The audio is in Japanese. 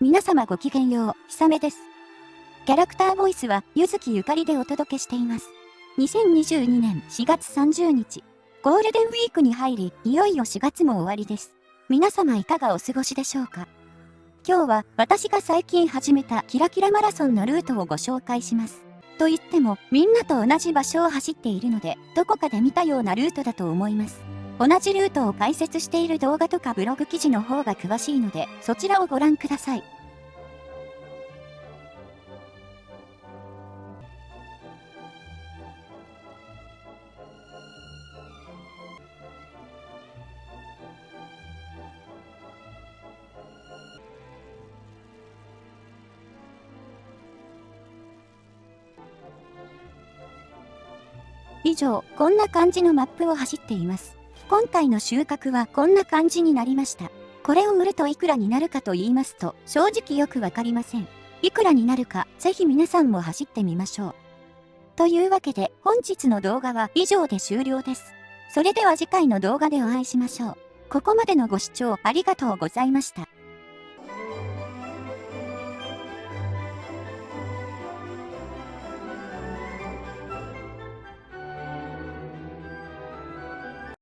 皆様ごきげんよう、ひさめです。キャラクターボイスは、ゆずきゆかりでお届けしています。2022年4月30日、ゴールデンウィークに入り、いよいよ4月も終わりです。皆様いかがお過ごしでしょうか？今日は私が最近始めたキラキラマラソンのルートをご紹介します。と言っても、みんなと同じ場所を走っているので、どこかで見たようなルートだと思います。同じルートを解説している動画とかブログ記事の方が詳しいので、そちらをご覧ください。以上、こんな感じのマップを走っています。今回の収穫はこんな感じになりました。これを売るといくらになるかと言いますと、正直よくわかりません。いくらになるか、ぜひ皆さんも走ってみましょう。というわけで、本日の動画は以上で終了です。それでは次回の動画でお会いしましょう。ここまでのご視聴ありがとうございました。